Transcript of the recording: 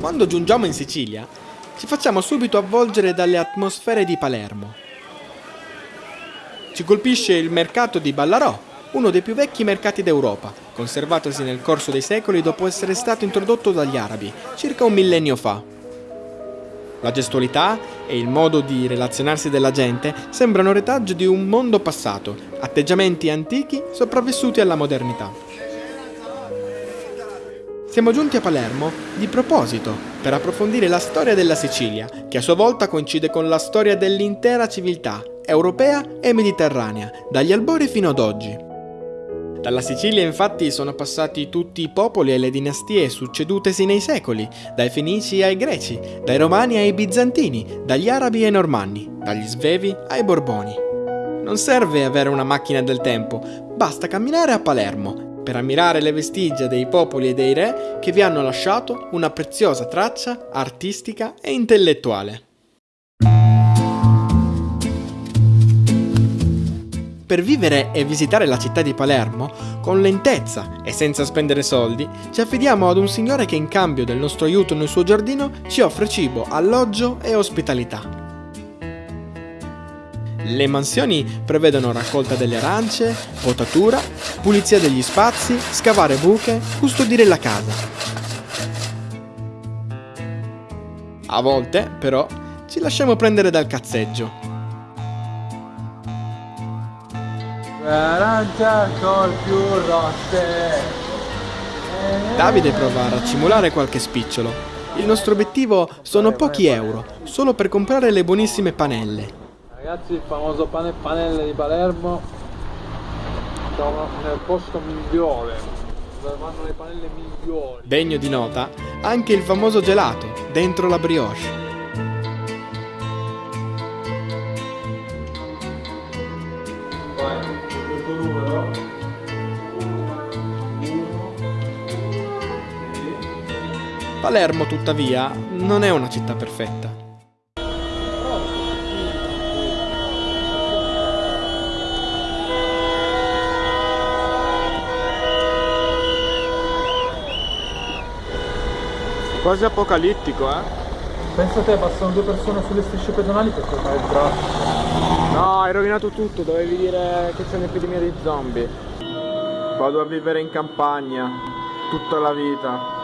Quando giungiamo in Sicilia, ci facciamo subito avvolgere dalle atmosfere di Palermo. Ci colpisce il mercato di Ballarò, uno dei più vecchi mercati d'Europa, conservatosi nel corso dei secoli dopo essere stato introdotto dagli arabi, circa un millennio fa. La gestualità e il modo di relazionarsi della gente sembrano retaggio di un mondo passato, atteggiamenti antichi sopravvissuti alla modernità. Siamo giunti a Palermo di proposito per approfondire la storia della Sicilia, che a sua volta coincide con la storia dell'intera civiltà europea e mediterranea, dagli albori fino ad oggi. Dalla Sicilia infatti sono passati tutti i popoli e le dinastie succedutesi nei secoli, dai Fenici ai Greci, dai Romani ai Bizantini, dagli Arabi ai Normanni, dagli Svevi ai Borboni. Non serve avere una macchina del tempo, basta camminare a Palermo per ammirare le vestigia dei popoli e dei re che vi hanno lasciato una preziosa traccia artistica e intellettuale. Per vivere e visitare la città di Palermo, con lentezza e senza spendere soldi, ci affidiamo ad un signore che in cambio del nostro aiuto nel suo giardino ci offre cibo, alloggio e ospitalità. Le mansioni prevedono raccolta delle arance, potatura, pulizia degli spazi, scavare buche, custodire la casa. A volte, però, ci lasciamo prendere dal cazzeggio. Davide prova a racimolare qualche spicciolo. Il nostro obiettivo sono pochi euro, solo per comprare le buonissime panelle. Ragazzi, il famoso pane panelle di Palermo. Siamo nel posto migliore. Dove vanno le panelle migliori. Degno di nota anche il famoso gelato dentro la brioche. Palermo, tuttavia, non è una città perfetta. Quasi apocalittico, eh? Pensa te, passano due persone sulle strisce pedonali per toccare il braccio. No, hai rovinato tutto, dovevi dire che c'è un'epidemia di zombie. Vado a vivere in campagna, tutta la vita.